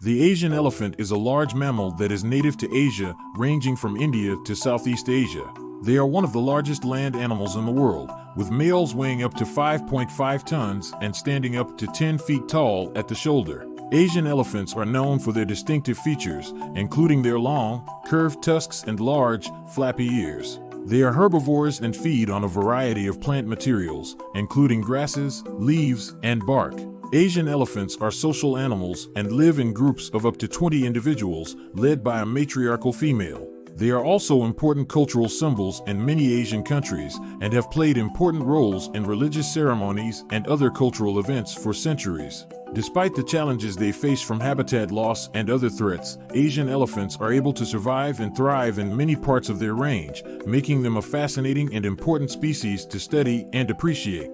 The Asian elephant is a large mammal that is native to Asia, ranging from India to Southeast Asia. They are one of the largest land animals in the world, with males weighing up to 5.5 tons and standing up to 10 feet tall at the shoulder. Asian elephants are known for their distinctive features, including their long, curved tusks and large, flappy ears. They are herbivores and feed on a variety of plant materials, including grasses, leaves, and bark. Asian elephants are social animals and live in groups of up to 20 individuals, led by a matriarchal female. They are also important cultural symbols in many Asian countries and have played important roles in religious ceremonies and other cultural events for centuries. Despite the challenges they face from habitat loss and other threats, Asian elephants are able to survive and thrive in many parts of their range, making them a fascinating and important species to study and appreciate.